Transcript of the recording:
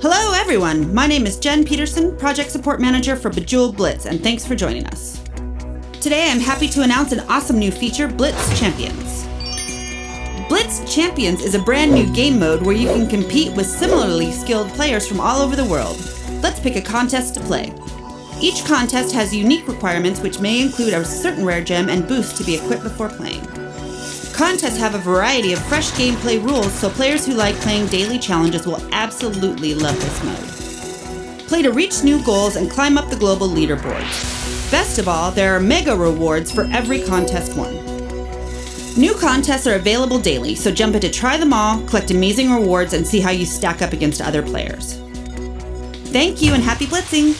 Hello, everyone. My name is Jen Peterson, Project Support Manager for Bejeweled Blitz, and thanks for joining us. Today, I'm happy to announce an awesome new feature Blitz Champions. Blitz Champions is a brand new game mode where you can compete with similarly skilled players from all over the world. Let's pick a contest to play. Each contest has unique requirements which may include a certain rare gem and boost to be equipped before playing. Contests have a variety of fresh gameplay rules, so players who like playing daily challenges will absolutely love this mode. Play to reach new goals and climb up the global leaderboard. Best of all, there are mega rewards for every contest won. New contests are available daily, so jump in to try them all, collect amazing rewards, and see how you stack up against other players. Thank you and happy blitzing!